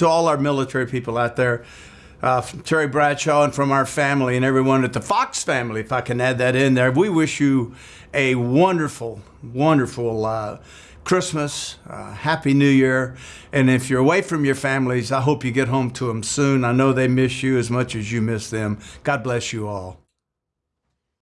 to all our military people out there, uh, from Terry Bradshaw and from our family and everyone at the Fox family, if I can add that in there, we wish you a wonderful, wonderful uh, Christmas, uh, Happy New Year. And if you're away from your families, I hope you get home to them soon. I know they miss you as much as you miss them. God bless you all.